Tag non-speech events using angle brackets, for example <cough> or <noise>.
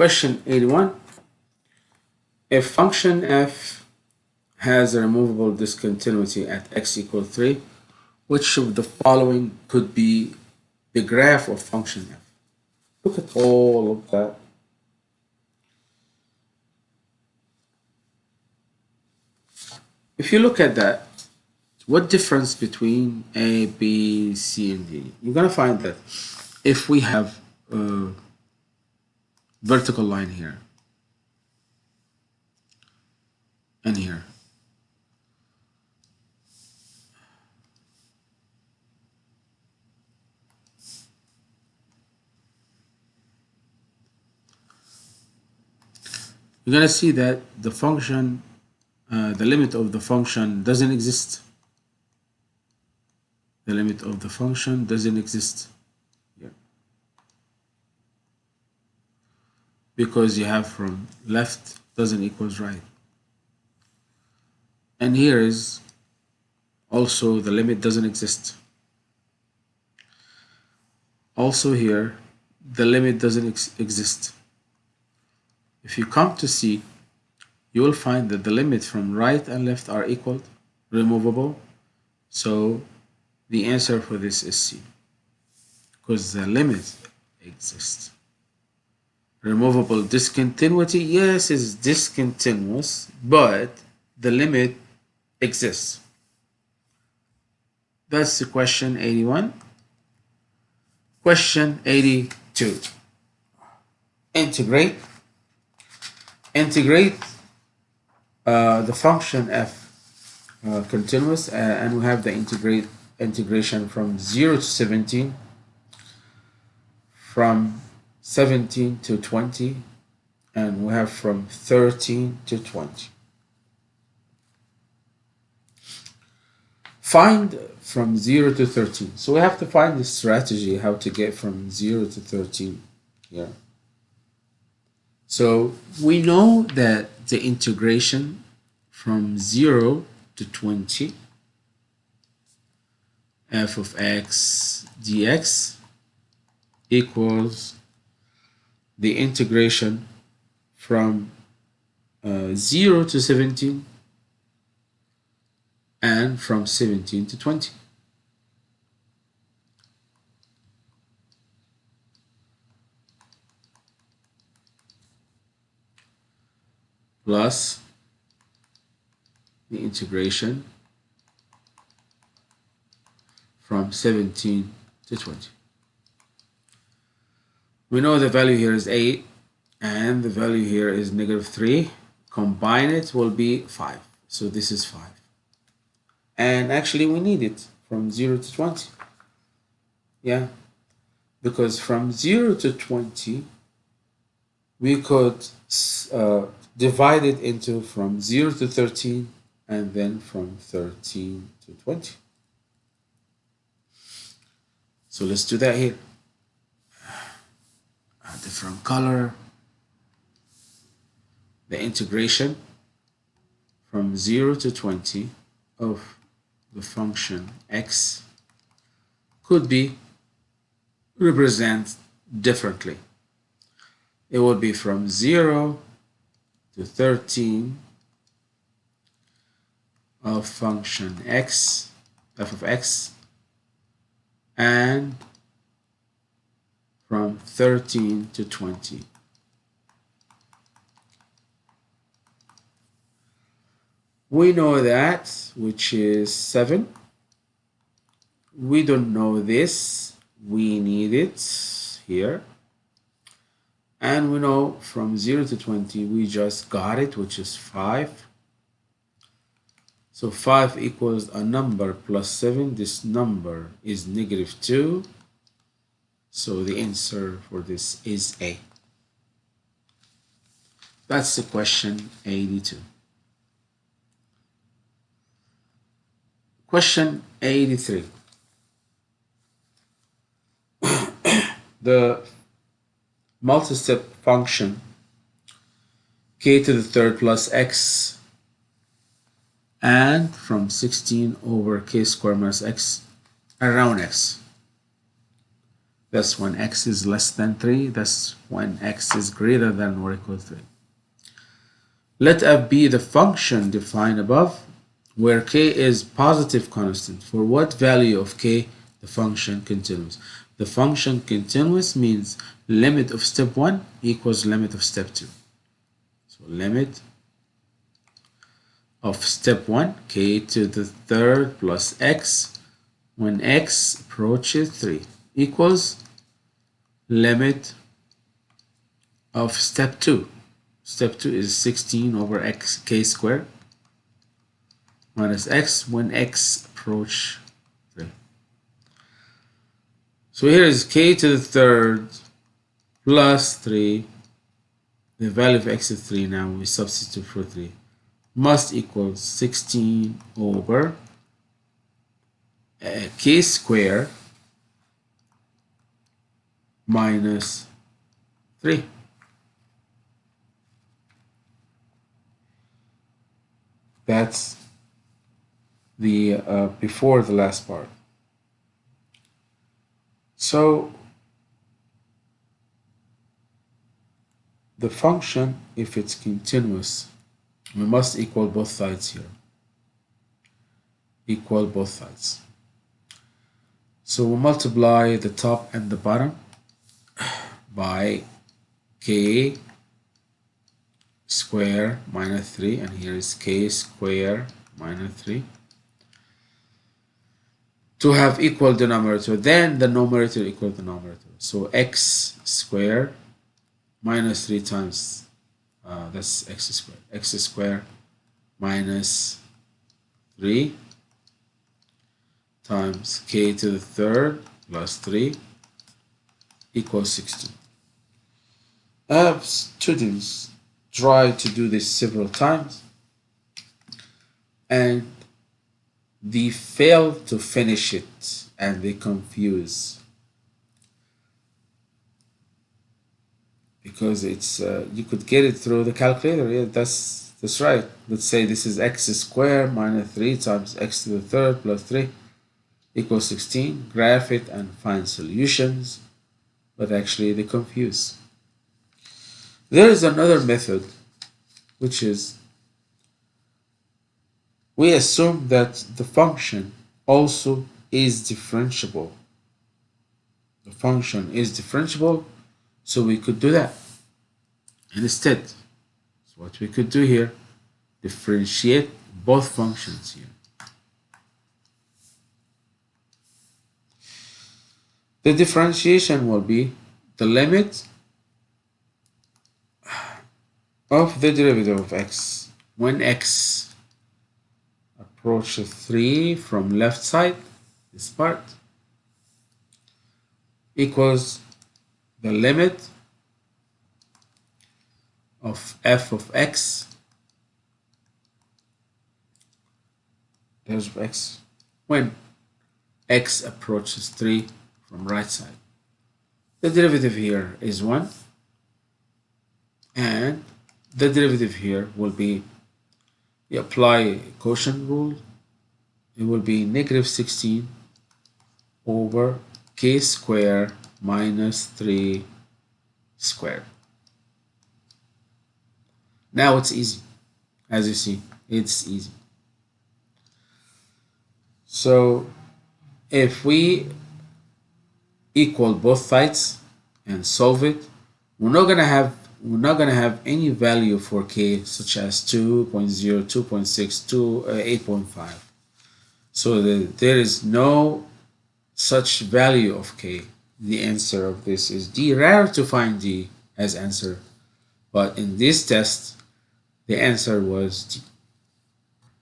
Question 81. If function f has a removable discontinuity at x equals 3, which of the following could be the graph of function f? Look at all of that. If you look at that, what difference between A, B, C, and D? You're going to find that if we have a vertical line here and here, you're going to see that the function, uh, the limit of the function doesn't exist. The limit of the function doesn't exist. Because you have from left doesn't equals right. And here is also the limit doesn't exist. Also here, the limit doesn't ex exist. If you come to C, you will find that the limit from right and left are equal, removable. So the answer for this is C, because the limit exists removable discontinuity? Yes it's discontinuous but the limit exists. That's the question 81 question 82 integrate. Integrate uh, the function f uh, continuous uh, and we have the integrate integration from 0 to 17 from 17 to 20 and we have from 13 to 20. Find from 0 to 13. So we have to find the strategy how to get from 0 to 13 here. So we know that the integration from 0 to 20 f of x dx equals the integration from uh, 0 to 17 and from 17 to 20. plus the integration from 17 to 20. We know the value here is 8 and the value here is negative 3. Combine it will be 5. So this is 5. And actually we need it from 0 to 20. Yeah. Because from 0 to 20 we could uh, divide it into from 0 to 13 and then from 13 to 20. So let's do that here different color the integration from 0 to 20 of the function x could be represented differently. It would be from 0 to 13 of function x, f of x, and from 13 to 20. We know that, which is 7. We don't know this. We need it here. And we know from 0 to 20, we just got it, which is 5. So 5 equals a number plus 7. This number is negative 2. So the answer for this is A. That's the question 82. Question 83. <coughs> the multi-step function k to the third plus x and from 16 over k squared minus x around x That's when x is less than 3. That's when x is greater than or equal to 3. Let f be the function defined above, where k is positive constant. For what value of k the function continuous? The function continuous means limit of step 1 equals limit of step 2. So limit of step 1, k to the third plus x, when x approaches 3 equals limit of step 2. Step 2 is 16 over x k squared minus x when x approach 3. So here is k to the third plus 3. The value of x is 3 now. We substitute for 3 must equal 16 over uh, k square minus 3. That's the uh, before the last part. So the function, if it's continuous, we must equal both sides here equal both sides so we multiply the top and the bottom by k square minus 3 and here is k square minus 3 to have equal denominator then the numerator equal the numerator so x square minus 3 times uh, that's x squared x squared minus 3 times k to the third plus 3 equals 16 I have students try to do this several times and they fail to finish it and they confuse. Because it's uh, you could get it through the calculator. Yeah that's that's right. Let's say this is x squared minus 3 times x to the third plus 3 equals 16 graph it and find solutions. But actually they confuse there is another method which is we assume that the function also is differentiable the function is differentiable so we could do that. And instead, so what we could do here, differentiate both functions here. The differentiation will be the limit of the derivative of x when x approaches 3 from left side, this part, equals the limit of f of x there's of x when x approaches 3 from right side. The derivative here is 1 and the derivative here will be you apply quotient rule it will be negative 16 over k square minus 3 squared. Now it's easy. As you see, it's easy. So if we equal both sides and solve it, we're not gonna have we're not gonna have any value for k such as 2.0, 2.6, 2, uh, 8.5. So the, there is no such value of k the answer of this is D. Rare to find D as answer, but in this test, the answer was D.